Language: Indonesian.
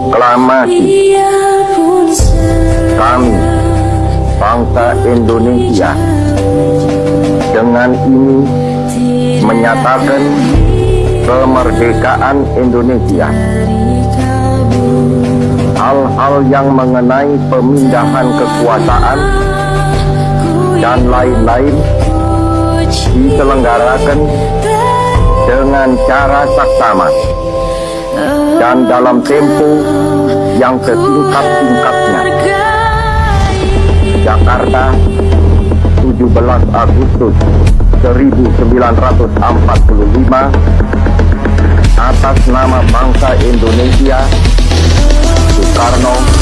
proklamasi kami bangsa Indonesia dengan ini menyatakan kemerdekaan Indonesia. Hal-hal yang mengenai pemindahan kekuasaan dan lain-lain diselenggarakan dengan cara saksama dan dalam tempo yang sesingkat-singkatnya. Jakarta, 17 Agustus 1945 atas nama bangsa Indonesia Soekarno